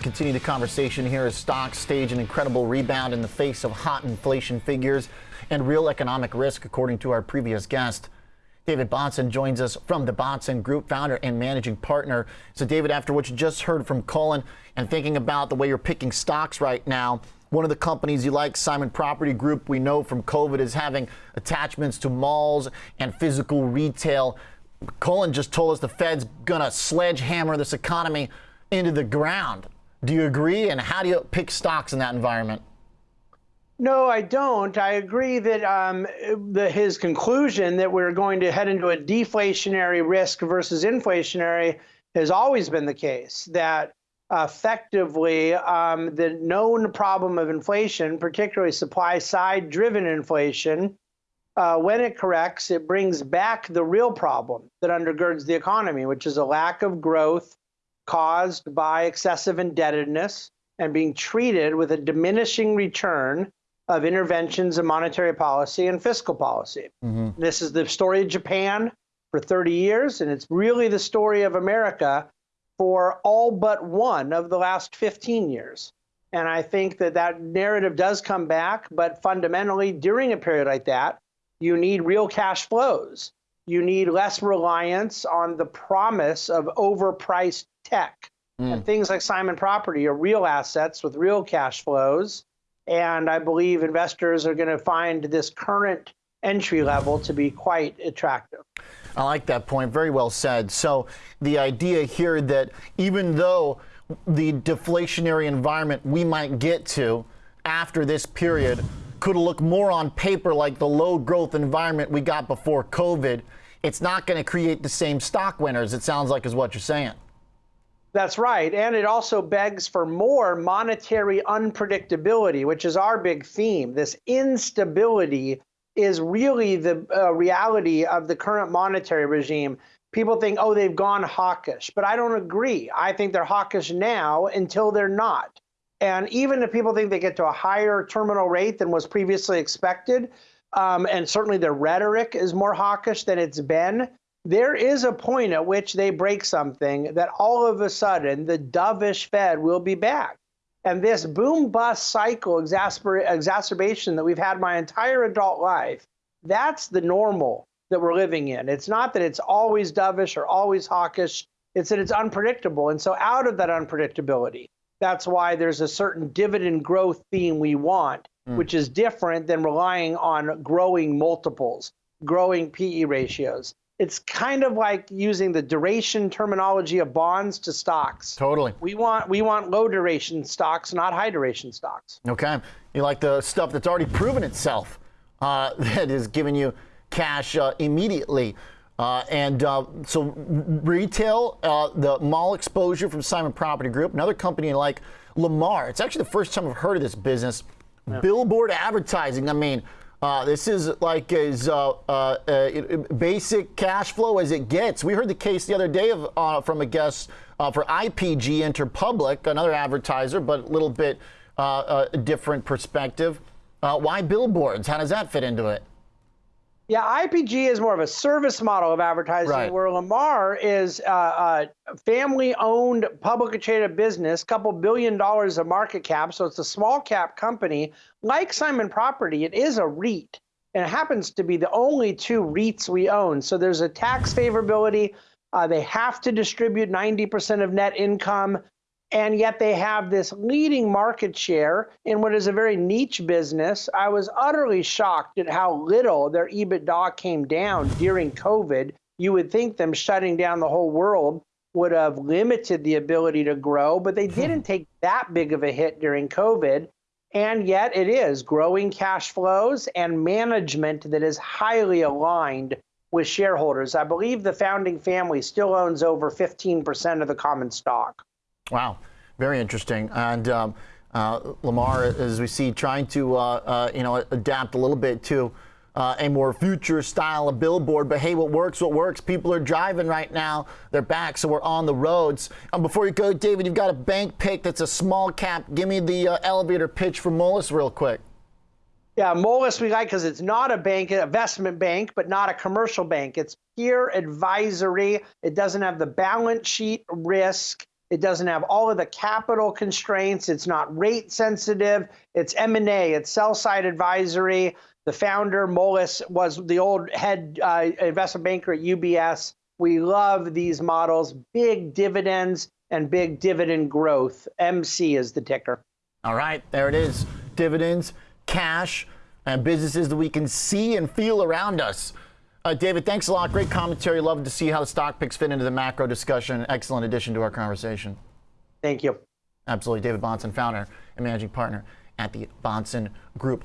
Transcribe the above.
Let's continue the conversation here as stocks stage an incredible rebound in the face of hot inflation figures and real economic risk, according to our previous guest. David Bahnsen joins us from the Bahnsen Group, founder and managing partner. So, David, after what you just heard from Colin and thinking about the way you're picking stocks right now, one of the companies you like, Simon Property Group, we know from COVID is having attachments to malls and physical retail. Colin just told us the Fed's going to sledgehammer this economy into the ground. Do you agree? And how do you pick stocks in that environment? No, I don't. I agree that um, the, his conclusion that we're going to head into a deflationary risk versus inflationary has always been the case. That effectively, um, the known problem of inflation, particularly supply side driven inflation, uh, when it corrects, it brings back the real problem that undergirds the economy, which is a lack of growth caused by excessive indebtedness and being treated with a diminishing return of interventions in monetary policy and fiscal policy. Mm-hmm. This is the story of Japan for 30 years, and it's really the story of America for all but one of the last 15 years. And I think that that narrative does come back, but fundamentally, during a period like that, you need real cash flows. You need less reliance on the promise of overpriced tech. Mm. And things like Simon Property are real assets with real cash flows. And I believe investors are going to find this current entry level to be quite attractive. I like that point. Very well said. So, the idea here that even though the deflationary environment we might get to after this period could look more on paper like the low growth environment we got before COVID, it's not going to create the same stock winners, it sounds like, is what you're saying. That's right. And it also begs for more monetary unpredictability, which is our big theme. This instability is really the uh, reality of the current monetary regime. People think, oh, they've gone hawkish, but I don't agree. I think they're hawkish now until they're not. And even if people think they get to a higher terminal rate than was previously expected, um, and certainly their rhetoric is more hawkish than it's been, there is a point at which they break something that all of a sudden the dovish Fed will be back. And this boom bust cycle exacerb- exacerbation that we've had my entire adult life, that's the normal that we're living in. It's not that it's always dovish or always hawkish, it's that it's unpredictable. And so, out of that unpredictability, that's why there's a certain dividend growth theme we want, mm. which is different than relying on growing multiples, growing PE ratios it's kind of like using the duration terminology of bonds to stocks. Totally. We want we want low duration stocks, not high duration stocks. Okay. You like the stuff that's already proven itself, uh, that is giving you cash uh, immediately. Uh, and uh, so retail, uh, the mall exposure from Simon Property Group, another company like Lamar. It's actually the first time I've heard of this business. Yeah. Billboard advertising. I mean, uh, this is like as uh, uh, uh basic cash flow as it gets. We heard the case the other day of, uh, from a guest uh, for IPG Interpublic, another advertiser, but a little bit different perspective. why billboards? How does that fit into it? Yeah, IPG is more of a service model of advertising, right. where Lamar is uh, a family-owned, publicly traded business, couple billion dollars of market cap. So it's a small cap company, like Simon Property. It is a REIT, and it happens to be the only two REITs we own. So there's a tax favorability. Uh, they have to distribute 90% of net income and yet they have this leading market share in what is a very niche business. I was utterly shocked at how little their EBITDA came down during COVID. You would think them shutting down the whole world would have limited the ability to grow, but they hmm. didn't take that big of a hit during COVID. And yet it is growing cash flows and management that is highly aligned with shareholders. I believe the founding family still owns over 15% of the common stock. Wow, very interesting. And um, uh, Lamar, as we see, trying to uh, uh, you know adapt a little bit to uh, a more future style of billboard. But hey, what works? What works? People are driving right now. They're back, so we're on the roads. And before you go, David, you've got a bank pick that's a small cap. Give me the uh, elevator pitch for Moelis real quick. Yeah, Moelis we like because it's not a bank, an investment bank, but not a commercial bank. It's pure advisory. It doesn't have the balance sheet risk It doesn't have all of the capital constraints. It's not rate sensitive. It's M&A. It's sell side advisory. The founder, Moelis, was the old head uh, investment banker at UBS. We love these models, big dividends and big dividend growth. MC is the ticker. All right, there it is. Dividends, cash, and businesses that we can see and feel around us. Uh, David, thanks a lot. Great commentary. Love to see how the stock picks fit into the macro discussion. Excellent addition to our conversation. Thank you. Absolutely. David Bahnsen, founder and managing partner at the Bahnsen Group.